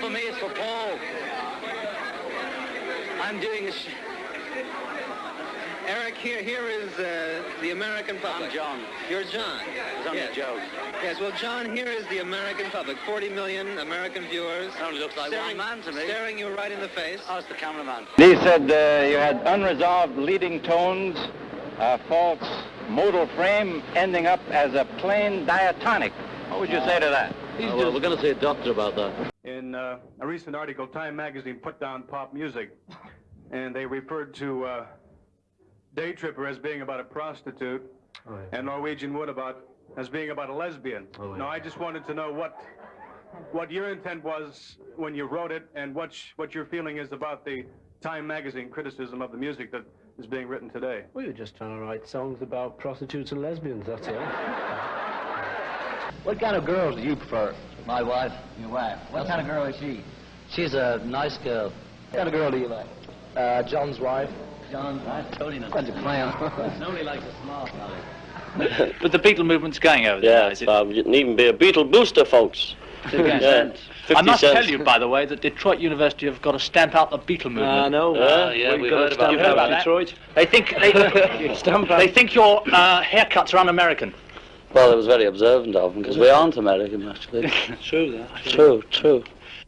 for me, it's for Paul. I'm doing a... Eric, here, here is uh, the American public. I'm John. You're John. It's only yes. a joke. Yes, well, John, here is the American public. 40 million American viewers. It only looks like staring, one man to me. Staring you right in the face. Oh, it's the cameraman. He said uh, you had unresolved leading tones, a false modal frame ending up as a plain diatonic. What would you say to that? Oh, well, we're going to see a doctor about that. In uh, a recent article, Time magazine put down pop music, and they referred to uh, Day Tripper as being about a prostitute, Oh, yeah. and Norwegian Wood about as being about a lesbian. Oh, yeah. Now, I just wanted to know what what your intent was when you wrote it, and what what your feeling is about the Time magazine criticism of the music that is being written today. We were just trying to write songs about prostitutes and lesbians, that's all. What kind of girls do you prefer? My wife. Your wife. What kind of girl is she? She's a nice girl. What kind of girl do you like? Uh, John's wife. John, I Tony knows. Bunch of clowns. Nobody likes a smart aleck. But the Beatle movement's going over there. Yeah, is it? Bob, you can even be a Beatle booster, folks. Yeah, 50 I must cents. tell you, by the way, that Detroit University have got to stamp out the Beatle movement. I know. Uh, yeah, We've we got heard to about stamp that. About that. Detroit. They think they, Stamp out. they think your uh, haircuts are un-American. Well, it was very observant of them, because we aren't American, actually. True, that. true, true.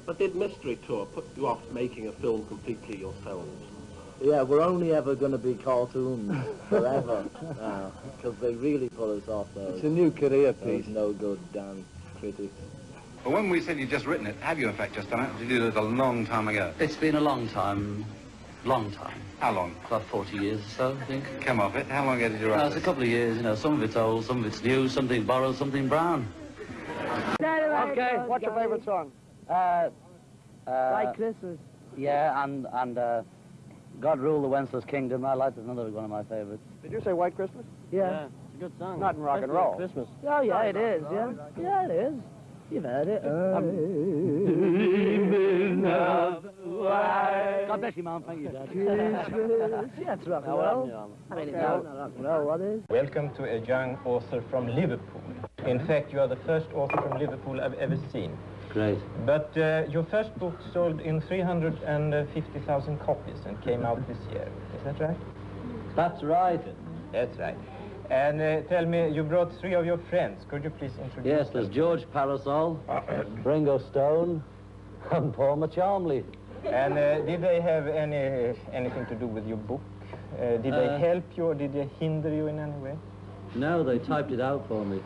But did Mystery Tour put you off making a film completely yourselves? Yeah, we're only ever going to be cartoons forever now, because they really put us off those. It's a new career piece. no good damn critics. But when we said you'd just written it, have you in fact just done it? Did you do it a long time ago? It's been a long time. Long time. How long? About 40 years or so, I think. Come off it. How long ago did you No, write it's a couple of years, you know. Some of it's old, some of it's new, something borrowed, something brown. Okay, what's your favorite song? Uh, uh, Like Christmas. yeah, and, and uh, God Rule the Wenceslas Kingdom. I like that's another one of my favorites. Did you say White Christmas? Yeah. It's a good song. Not in rock and roll. Christmas. Oh, yeah, it is, yeah. Yeah, it is. You've heard it. God bless you, Mom. Thank you, Dad. Christmas. Yeah, it's rock and roll. I mean, it's not rock and roll, what is? Welcome to a young author from Liverpool. In fact, you are the first author from Liverpool I've ever seen. Great. But uh, your first book sold in 350,000 copies and came out this year. Is that right? That's right. That's right. And uh, tell me, you brought three of your friends. Could you please introduce Yes, them? there's George Parasol, Ringo Stone, and Paul Machamley. And uh, did they have any anything to do with your book? Uh, did they Uh, help you or did they hinder you in any way? No, they typed it out for me.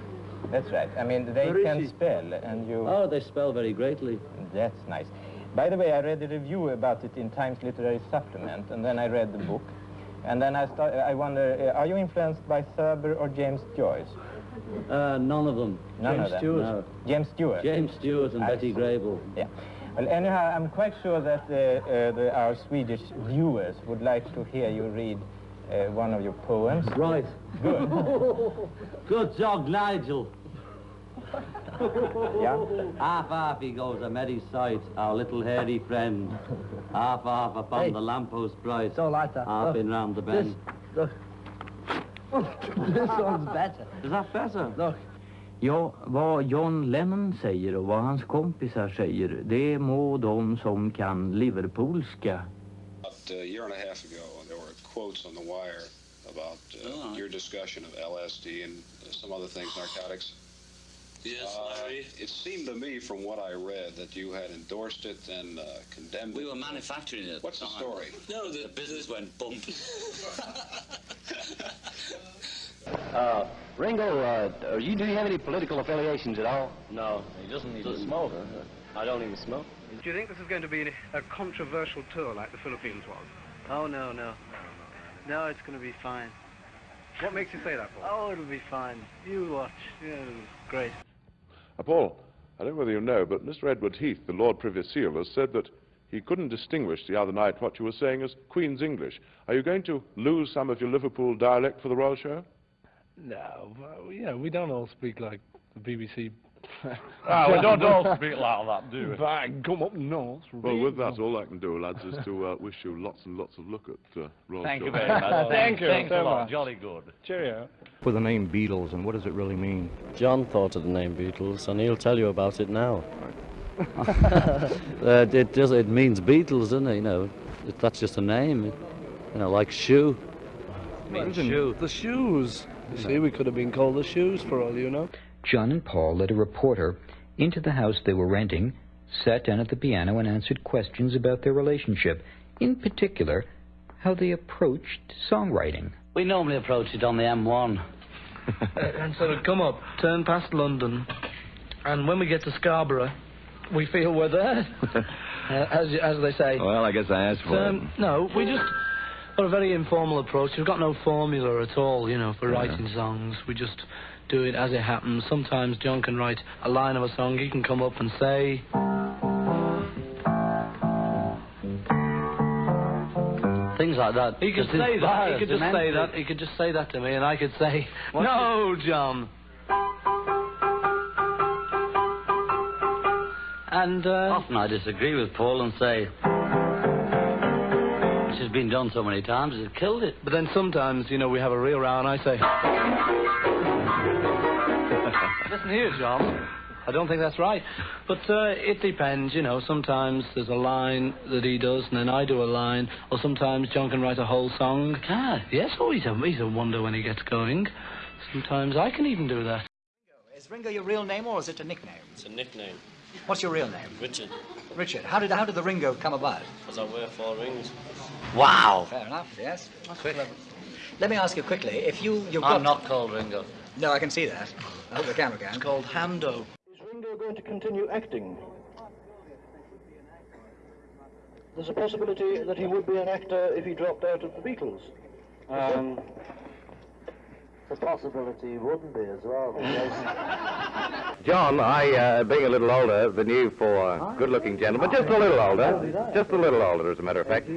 That's right. I mean, they can spell, and you... Oh, they spell very greatly. That's nice. By the way, I read a review about it in Times Literary Supplement, and then I read the book. And then I, start, I wonder, uh, are you influenced by Thurber or James Joyce? Uh, none of them. None James of them? Stewart. No. James Stewart? James Stewart and I Betty see. Grable. Yeah. Well, anyhow, I'm quite sure that uh, uh, the, our Swedish viewers would like to hear you read uh, one of your poems. Right. Good. Good job, Nigel. Yeah? Half half he goes, I'm at his sight, our little hairy friend. Half half upon Hey. the lamppost bright. Don't like that. Half Look, in round the bend. Look. this one's better. Is that better? Look. Ja, vad John Lennon säger och vad hans kompisar säger, det må de som kan Liverpoolska. About a year and a half ago, there were quotes on the wire about uh, your discussion of LSD and uh, some other things, narcotics. Yes, Uh, it seemed to me from what I read that you had endorsed it and uh, condemned We it. We were manufacturing it. What's the story? No, the, business went bump. Uh, Ringo, uh, are you, do you have any political affiliations at all? no, he doesn't even smoke. I don't even smoke. Do you think this is going to be a controversial tour like the Philippines was? Oh, no, no. No, it's going to be fine. What makes you say that, Paul? Oh, it'll be fine. You watch. Yeah, it'll be great. Uh, Paul, I don't know whether you know, but Mr. Edward Heath, the Lord Privy Seal, has said that he couldn't distinguish the other night what you were saying as Queen's English. Are you going to lose some of your Liverpool dialect for the Royal Show? No, you know, we don't all speak like the BBC. Ah, we don't all speak like that, do we? Bang, come up north. Well, with that, all I can do, lads, is to uh, wish you lots and lots of luck at uh, Royal Thank Show. you very much. Thank you Thanks so a lot. much. Jolly good. Cheerio. For the name Beatles, and what does it really mean? John thought of the name Beatles, and he'll tell you about it now. uh, it does. It means Beatles, doesn't it? You know, it, that's just a name. you know, like shoe. Means Imagine shoe. The shoes. You see, we could have been called the shoes for all you know. John and Paul led a reporter into the house they were renting, sat down at the piano, and answered questions about their relationship. In particular, how they approached songwriting. We normally approach it on the M1. and sort of come up, turn past London, and when we get to Scarborough, we feel we're there, uh, as, as they say. Well, I guess I asked for it. Um, no, we just got a very informal approach. We've got no formula at all, you know, for writing songs. We just do it as it happens. Sometimes John can write a line of a song. He can come up and say. Things like that. He could Just say that. He could just say that. He could just say that to me, and I could say, "No, John." And uh, Often I disagree with Paul and say, "This has been done so many times, it's killed it." But then sometimes, you know, we have a real row, and I say, "Listen here, John. I don't think that's right." But uh, it depends, you know. Sometimes there's a line that he does, and then I do a line, or sometimes John can write a whole song. Ah. Yes, oh, he's a he's a wonder when he gets going. Sometimes I can even do that. Is Ringo your real name or is it a nickname? It's a nickname. What's your real name? Richard, Richard. How did how did the Ringo come about? because I wear four rings. Wow. Fair enough. Yes. Quick. Let me ask you quickly. If you you've got I'm not called Ringo. no, I can see that. I hope the camera can. It's called Hando. Is Ringo going to continue acting? There's a possibility that he would be an actor if he dropped out of the Beatles. Um, the possibility wouldn't be as well. John, I, uh, being a little older than you for good-looking gentlemen, just a little older, just a little older, as a matter of fact,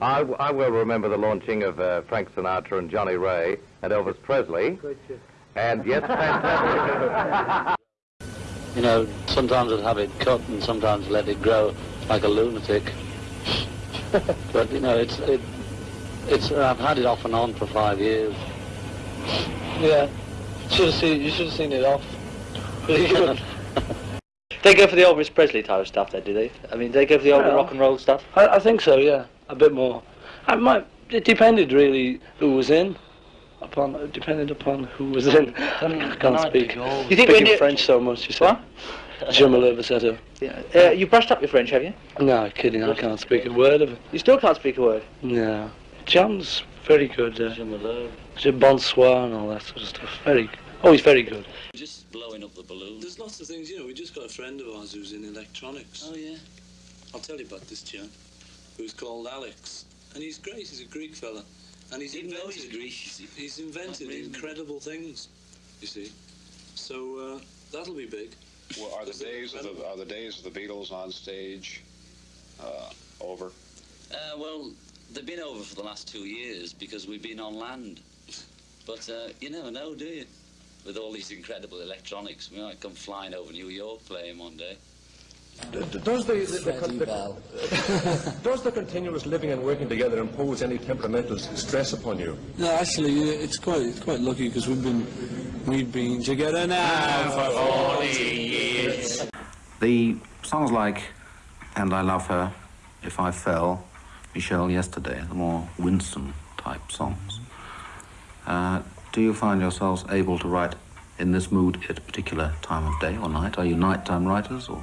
I, I will remember the launching of uh, Frank Sinatra and Johnnie Ray and Elvis Presley. And yes, fantastic. You know, sometimes I'd have it cut and sometimes let it grow like a lunatic. but you know, it's it, it's I've had it off and on for five years. Yeah. Should have seen. You should have seen it off. They go for the Elvis Presley type of stuff, there, do they? I mean, they go for the old rock and roll stuff. I, I think so. Yeah, a bit more. I might. It depended really who was in. Upon it depended upon who was in. I can't speak. You think speaking French so much? You say. What? Je me lève, etc. Yeah. Uh, you brushed up your French, have you? No, kidding. I can't speak a word of it. You still can't speak a word. No. John's very good. Uh, Je me lève. Je bonsoir and all that sort of stuff. Very. Oh, he's very good. Just blowing up the balloon. There's lots of things, you know. We just got a friend of ours who's in electronics. Oh, yeah. I'll tell you about this chap, who's called Alex, and he's great. He's a Greek fella, and he's Didn't invented. he's Greek, is? He's invented Not reasonable. incredible things. You see, so uh, that'll be big. Well, are the days of the are the days of the Beatles on stage uh, over? Uh, well, they've been over for the last two years because we've been on land. But uh, you never know, do you? With all these incredible electronics, we might come flying over New York playing one day. Does the, the, the, con- the does the continuous living and working together impose any temperamental stress upon you? No, actually, uh, it's quite it's quite lucky because we've been we've been together now for forty years. The songs like And I Love Her, If I Fell, Michelle Yesterday, the more Winston type songs. Uh, do you find yourselves able to write in this mood at a particular time of day or night? Are you nighttime writers or?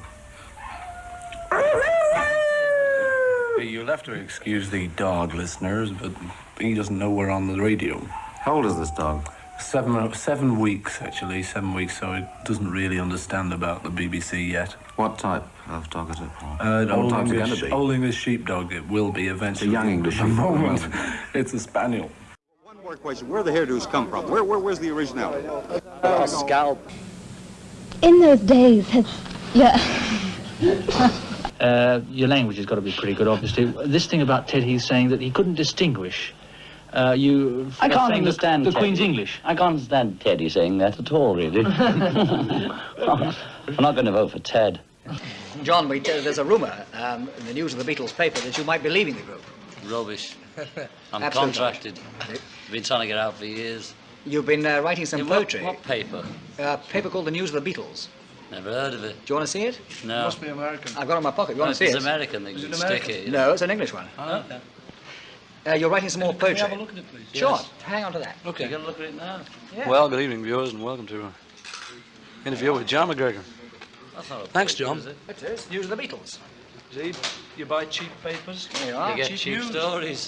You'll have to excuse the dog, listeners, but he doesn't know we're on the radio. How old is this dog? Seven seven weeks actually, seven weeks, so it doesn't really understand about the BBC yet. What type of dog is it? Uh, old, English, old English sheepdog. It will be eventually. It's A young English the sheepdog, moment, it's a spaniel. One more question. Where the hairdos come from? Where, where where's the originality? Oh, scalp. In those days, it's, yeah. Uh, your language has got to be pretty good, obviously. This thing about Ted Heath saying that he couldn't distinguish. Uh, you. I can't saying the- understand the, Queen's English. I can't understand Teddy saying that at all, really. I'm not going to vote for Ted. John, we tell, there's a rumour um, in the news of the Beatles paper that you might be leaving the group. Rubbish. I'm Absolute contracted. Been trying to get out for years. You've been uh, writing some In poetry. what paper? A paper called The News of the Beatles. Never heard of it. Do you want to see it? No. It Must be American. I've got it in my pocket. You Well, want to if see it's it? American, they Is can it stick American? it. you No, it's an English one. know. Okay. Uh, you're writing some more Can we poetry. have a look at it, please? Sure. Yes. Hang on to that. Okay. You're gonna look at it now? Yeah. Well, good evening, viewers, and welcome to an interview with John McGregor. That's not a Thanks, poetry, John. is it? It is. News of the Beatles. See, you buy cheap papers. There you You get cheap cheap news. stories.